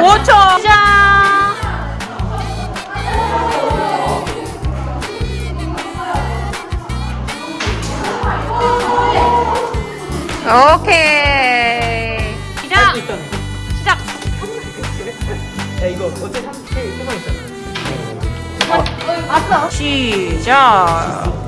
5초 시작 오케이. 시작. 시작. 야 이거 어째 세번 있잖아. 시작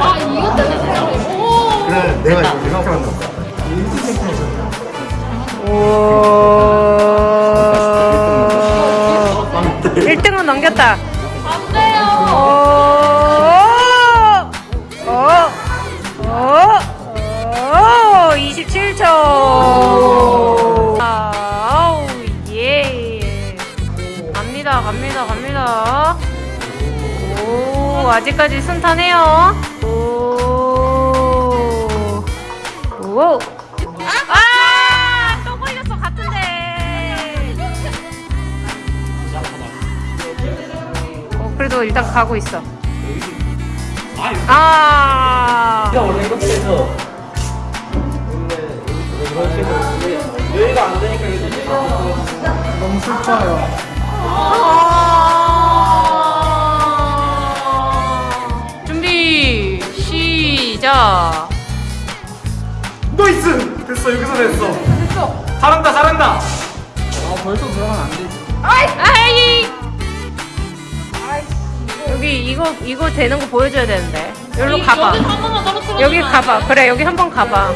아 이것 때문에. 오. 그래, 내가 이거 만들었다. 오. 1등은 넘겼다. 안 돼요. 갑니다, 갑니다, 갑니다. 오, 아직까지 순탄해요. 오. 오. 아! 또 걸렸어, 같은데. 어, 그래도 일단 가고 있어. 아. 내가 원래 이렇게 해서 원래 이런 식으로 여기가 안 되니까 너무 슬퍼요. 아. 준비 시작. 노이스 됐어 여기서 됐어. 됐어. 잘한다 잘한다. 아 벌써 들어가면 안 되지. 아이. 여기 이거 이거 되는 거 보여줘야 되는데. 여기로 가봐. 여기 한 번만 떨어뜨려. 여기 가봐. 그래 여기 한 번 가봐.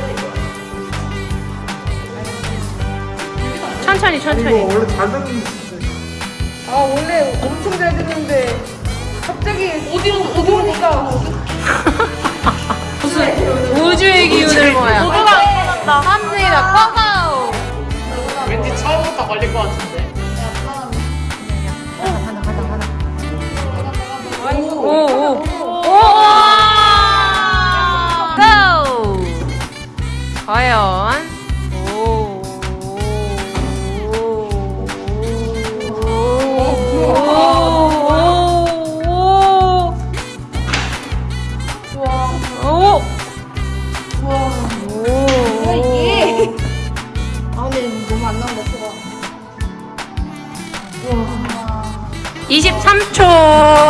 천천히 천천히. 원래 잘 아 원래 엄청 잘 됐는데 갑자기 어디로 오니까 무슨 우주의 기운을 모아. 모두가 나타났다. 합니다. 고고. 왠지 처음부터 걸릴 것 같은데. 23초.